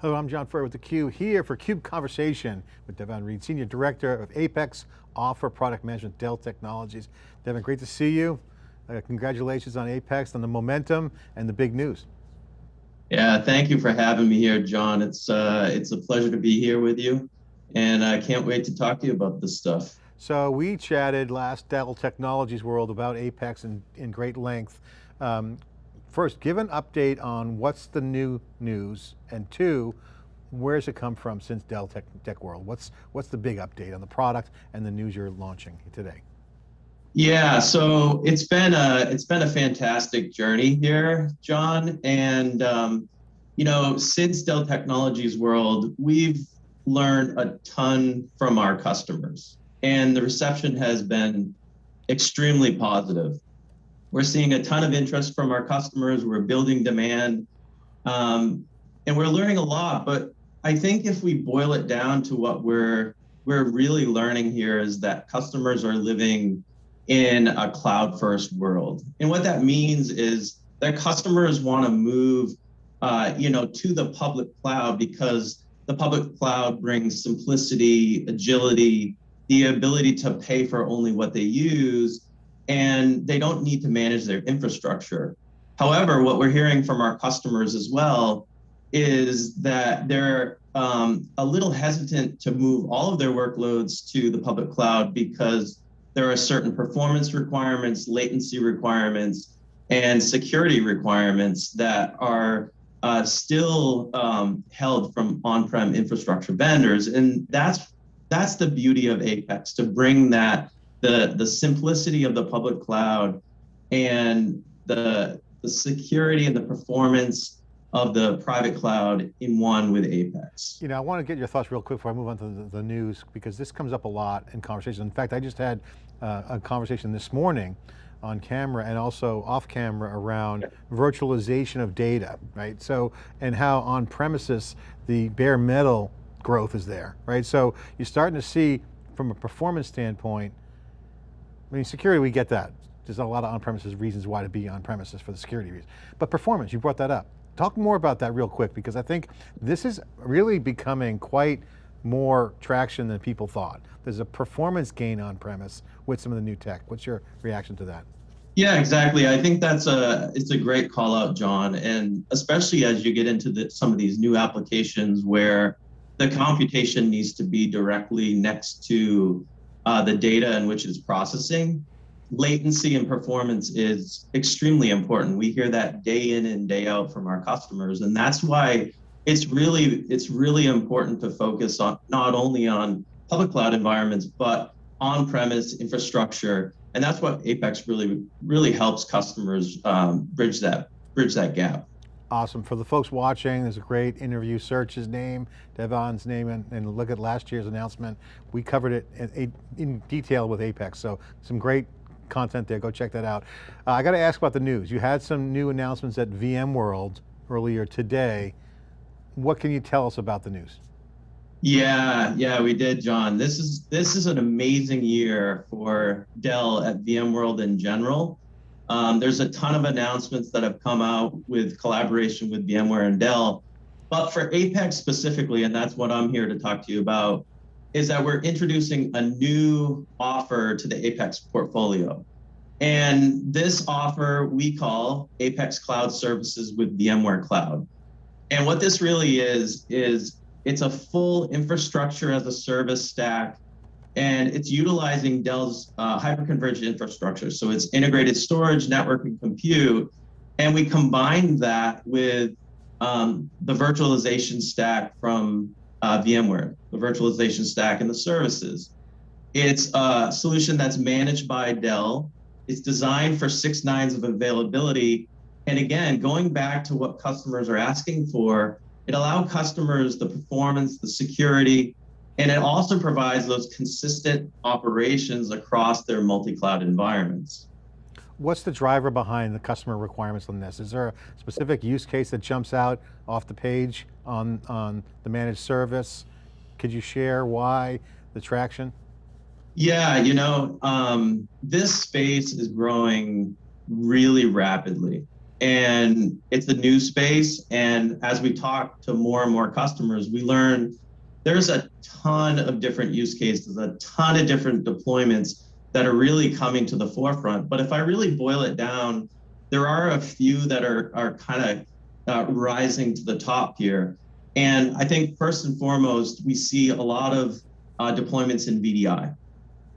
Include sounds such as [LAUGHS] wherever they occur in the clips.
Hello, I'm John Furrier with theCUBE, here for CUBE Conversation with Devon Reed, Senior Director of Apex Offer Product Management, Dell Technologies. Devon, great to see you. Uh, congratulations on Apex, on the momentum and the big news. Yeah, thank you for having me here, John. It's, uh, it's a pleasure to be here with you. And I can't wait to talk to you about this stuff. So we chatted last Dell Technologies World about Apex in, in great length. Um, first, give an update on what's the new news, and two, where's it come from since Dell Tech, Tech World? What's, what's the big update on the product and the news you're launching today? Yeah, so it's been a it's been a fantastic journey here, John. And um, you know, since Dell Technologies World, we've learned a ton from our customers, and the reception has been extremely positive. We're seeing a ton of interest from our customers. We're building demand, um, and we're learning a lot. But I think if we boil it down to what we're we're really learning here is that customers are living in a cloud first world, and what that means is that customers want to move, uh, you know, to the public cloud because the public cloud brings simplicity, agility, the ability to pay for only what they use, and they don't need to manage their infrastructure. However, what we're hearing from our customers as well is that they're um, a little hesitant to move all of their workloads to the public cloud because there are certain performance requirements, latency requirements, and security requirements that are uh, still um, held from on-prem infrastructure vendors. And that's that's the beauty of Apex to bring that the the simplicity of the public cloud and the the security and the performance of the private cloud in one with Apex. You know, I want to get your thoughts real quick before I move on to the, the news, because this comes up a lot in conversations. In fact, I just had uh, a conversation this morning on camera and also off camera around virtualization of data, right? So, and how on premises, the bare metal growth is there, right? So you're starting to see from a performance standpoint, I mean, security, we get that. There's a lot of on-premises reasons why to be on-premises for the security reasons. But performance, you brought that up. Talk more about that real quick, because I think this is really becoming quite more traction than people thought. There's a performance gain on-premise with some of the new tech. What's your reaction to that? Yeah, exactly. I think that's a it's a great call out, John, and especially as you get into the, some of these new applications where the computation needs to be directly next to uh, the data in which it's processing, latency and performance is extremely important. We hear that day in and day out from our customers, and that's why it's really it's really important to focus on not only on public cloud environments but on-premise infrastructure, and that's what Apex really really helps customers um, bridge that bridge that gap. Awesome. For the folks watching, there's a great interview. Search his name, Devon's name, and, and look at last year's announcement. We covered it in, in, detail with Apex, so some great content there. Go check that out. Uh, I got to ask about the news. You had some new announcements at VMworld earlier today. What can you tell us about the news? Yeah, yeah, we did, John. This is this is an amazing year for Dell at VMworld in general. Um, there's a ton of announcements that have come out with collaboration with VMware and Dell. But for Apex specifically, and that's what I'm here to talk to you about, is that we're introducing a new offer to the Apex portfolio. And this offer we call Apex Cloud Services with VMware Cloud. And what this really is, is it's a full infrastructure as a service stack and it's utilizing Dell's uh, hyperconverged infrastructure. So it's integrated storage, network, and compute. And we combine that with um, the virtualization stack from uh, VMware, the virtualization stack and the services. It's a solution that's managed by Dell. It's designed for six nines of availability. And again, going back to what customers are asking for, it allows customers the performance, the security, and it also provides those consistent operations across their multi-cloud environments. What's the driver behind the customer requirements on this? Is there a specific use case that jumps out off the page on, on the managed service? Could you share why the traction? Yeah, you know, um, this space is growing really rapidly. and it's a new space. And as we talk to more and more customers, we learn there's a ton of different use cases, a ton of different deployments that are really coming to the forefront. But if I really boil it down, there are a few that are, are kind of uh, rising to the top here. And I think first and foremost, we see a lot of uh, deployments in VDI.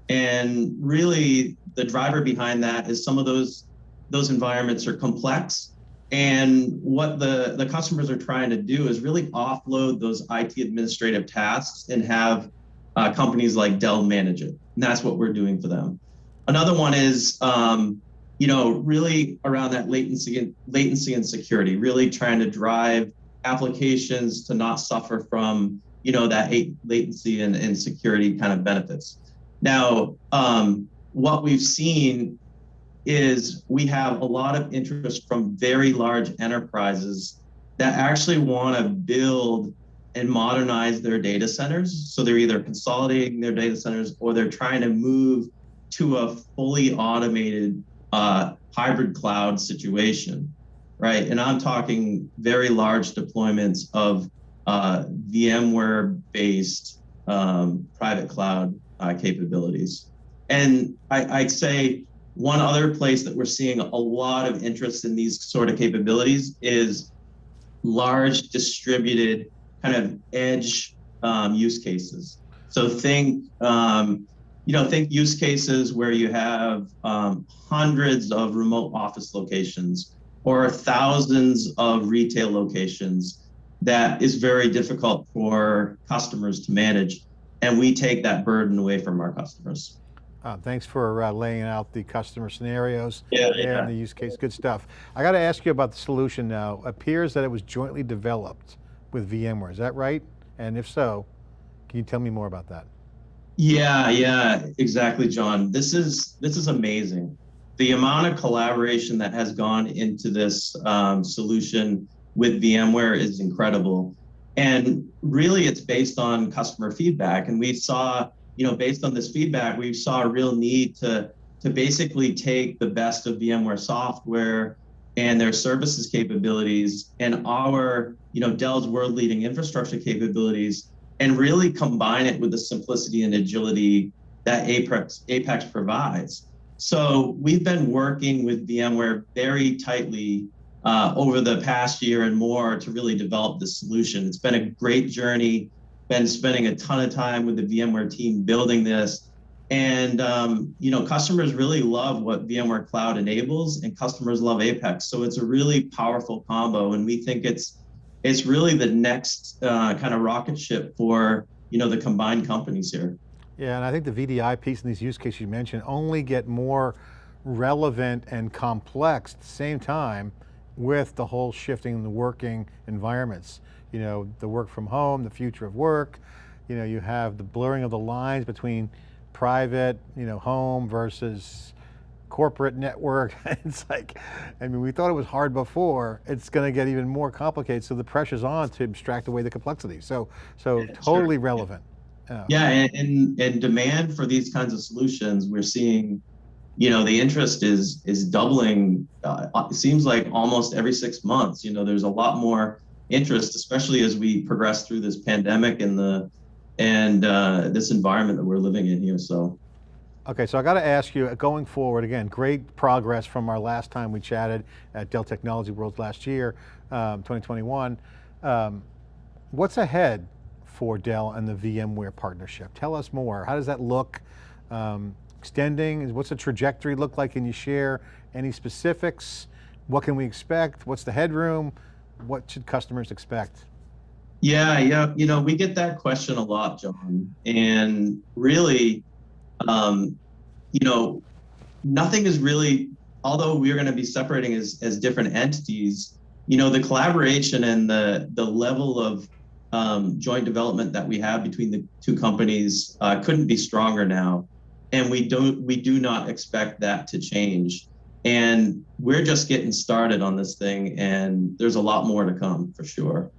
And really the driver behind that is some of those those environments are complex. And what the, the customers are trying to do is really offload those IT administrative tasks and have uh, companies like Dell manage it. And that's what we're doing for them. Another one is, um, you know, really around that latency and latency and security, really trying to drive applications to not suffer from, you know, that latency and, and security kind of benefits. Now, um, what we've seen is we have a lot of interest from very large enterprises that actually want to build and modernize their data centers. So they're either consolidating their data centers or they're trying to move to a fully automated uh, hybrid cloud situation, right? And I'm talking very large deployments of uh, VMware-based um, private cloud uh, capabilities. And I, I'd say one other place that we're seeing a lot of interest in these sort of capabilities is large distributed kind of edge um, use cases. So think, um, you know, think use cases where you have um, hundreds of remote office locations or thousands of retail locations that is very difficult for customers to manage. And we take that burden away from our customers. Uh, thanks for uh, laying out the customer scenarios yeah, yeah. and the use case, good stuff. I got to ask you about the solution now. Appears that it was jointly developed with VMware, is that right? And if so, can you tell me more about that? Yeah, yeah, exactly, John. This is this is amazing. The amount of collaboration that has gone into this um, solution with VMware is incredible. And really it's based on customer feedback. And we saw, you know, based on this feedback, we saw a real need to, to basically take the best of VMware software and their services capabilities and our, you know, Dell's world leading infrastructure capabilities and really combine it with the simplicity and agility that Apex, Apex provides. So we've been working with VMware very tightly uh, over the past year and more to really develop this solution. It's been a great journey, been spending a ton of time with the VMware team building this. And um, you know, customers really love what VMware Cloud enables, and customers love Apex. So it's a really powerful combo, and we think it's it's really the next uh, kind of rocket ship for you know the combined companies here. Yeah, and I think the VDI piece in these use cases you mentioned only get more relevant and complex at the same time with the whole shifting the working environments. You know, the work from home, the future of work, you know, you have the blurring of the lines between private, you know, home versus corporate network. [LAUGHS] it's like, I mean, we thought it was hard before, it's going to get even more complicated. So the pressure's on to abstract away the complexity. So, so yeah, totally sure. relevant. Yeah, yeah and, and, and demand for these kinds of solutions, we're seeing you know the interest is is doubling uh, it seems like almost every six months you know there's a lot more interest especially as we progress through this pandemic and the and uh, this environment that we're living in here so Okay, so I got to ask you, going forward, again, great progress from our last time we chatted at Dell Technology World last year, um, 2021. Um, what's ahead for Dell and the VMware partnership? Tell us more. How does that look? Um, extending? What's the trajectory look like? Can you share any specifics? What can we expect? What's the headroom? What should customers expect? Yeah, yeah, you know, we get that question a lot, John. And really, um, you know, nothing is really, although we're going to be separating as, as different entities, you know, the collaboration and the, the level of um, joint development that we have between the two companies uh, couldn't be stronger now and we don't we do not expect that to change and we're just getting started on this thing and there's a lot more to come for sure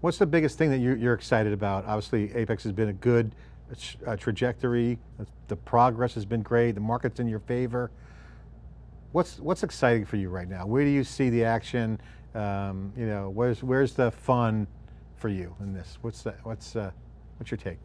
what's the biggest thing that you're, you're excited about obviously apex has been a good uh, trajectory the progress has been great the market's in your favor What's, what's exciting for you right now? Where do you see the action? Um, you know, where's, where's the fun for you in this? What's that, what's, uh, what's your take?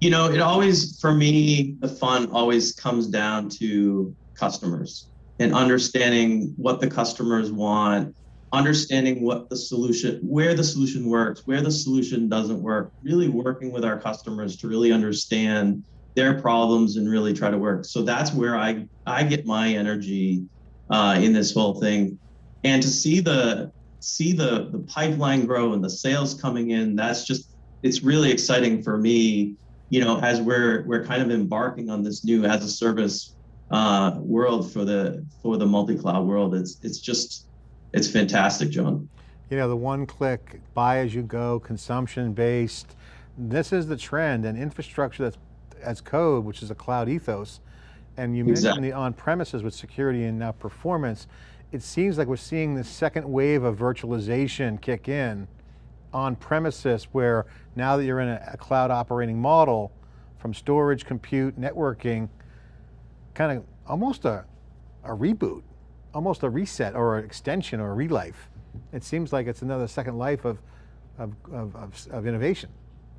You know, it always, for me, the fun always comes down to customers and understanding what the customers want, understanding what the solution, where the solution works, where the solution doesn't work, really working with our customers to really understand their problems and really try to work. So that's where I, I get my energy uh, in this whole thing. And to see the see the the pipeline grow and the sales coming in, that's just it's really exciting for me, you know, as we're we're kind of embarking on this new as a service uh, world for the for the multi-cloud world. It's it's just it's fantastic, John. You know, the one click, buy as you go, consumption based, this is the trend and infrastructure that's as code, which is a cloud ethos. And you Exactly. mentioned the on-premises with security and now performance. It seems like we're seeing the second wave of virtualization kick in on premises where now that you're in a, a cloud operating model from storage, compute, networking, kind of almost a, a reboot, almost a reset or an extension or a relife. It seems like it's another second life of, of, of, of, of innovation.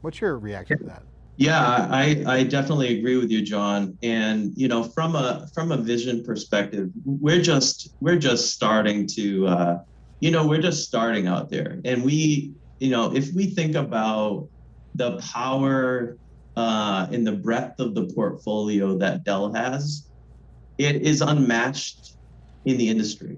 What's your reaction to that? Yeah, I, I definitely agree with you, John. And you know, from a from a vision perspective, we're just we're just starting to, uh, you know, we're just starting out there. And we, you know, if we think about the power uh, and the breadth of the portfolio that Dell has, it is unmatched in the industry.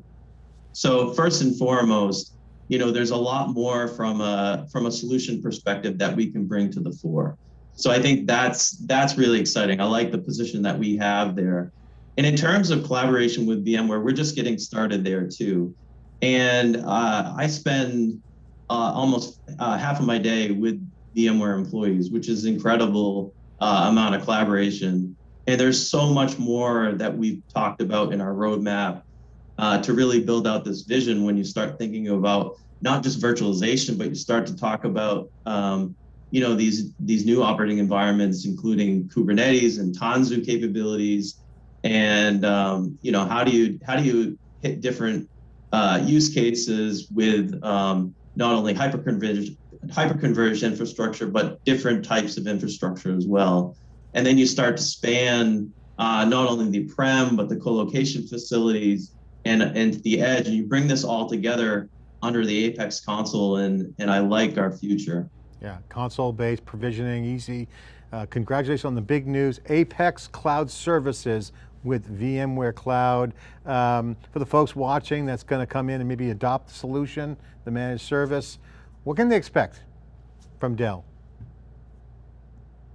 So first and foremost, you know, there's a lot more from a from a solution perspective that we can bring to the fore. So I think that's that's really exciting. I like the position that we have there. And in terms of collaboration with VMware, we're just getting started there too. And uh, I spend uh, almost uh, half of my day with VMware employees, which is incredible uh, amount of collaboration. And there's so much more that we've talked about in our roadmap uh, to really build out this vision when you start thinking about not just virtualization, but you start to talk about um, you know these these new operating environments, including Kubernetes and Tanzu capabilities, and um, you know how do you how do you hit different uh, use cases with um, not only hyperconverged hyperconverged infrastructure, but different types of infrastructure as well. And then you start to span uh, not only the prem but the co-location facilities and and the edge, and you bring this all together under the Apex console, and and I like our future. Yeah, console-based provisioning, easy. Uh, congratulations on the big news, Apex Cloud Services with VMware Cloud. Um, for the folks watching that's going to come in and maybe adopt the solution, the managed service, what can they expect from Dell?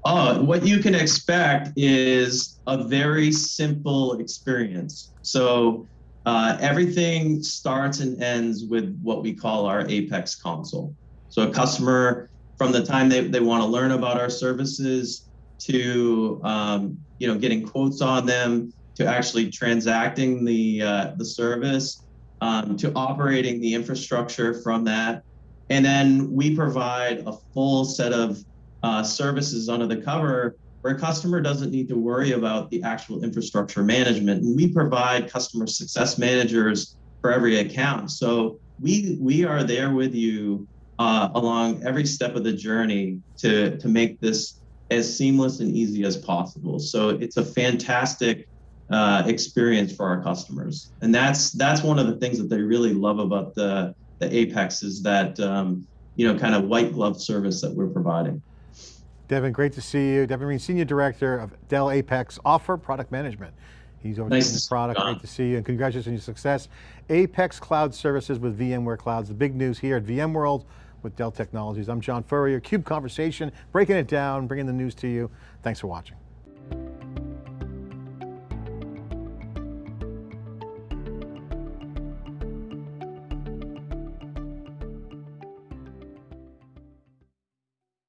Uh, what you can expect is a very simple experience. So uh, everything starts and ends with what we call our Apex console. So a customer, from the time they, they want to learn about our services to um, you know getting quotes on them, to actually transacting the uh, the service, um, to operating the infrastructure from that, and then we provide a full set of uh, services under the cover where a customer doesn't need to worry about the actual infrastructure management. And we provide customer success managers for every account. So we we are there with you uh, along every step of the journey to to make this as seamless and easy as possible. So it's a fantastic uh, experience for our customers, and that's that's one of the things that they really love about the the Apex is that um, you know kind of white glove service that we're providing. Devon, great to see you. Devon Reed, Senior Director of Dell Apex Offer Product Management. He's overseeing Nice this product, John. great to see you, and congratulations on your success. Apex Cloud Services with VMware Clouds, the big news here at VMworld with Dell Technologies. I'm John Furrier, CUBE Conversation, breaking it down, bringing the news to you. Thanks for watching.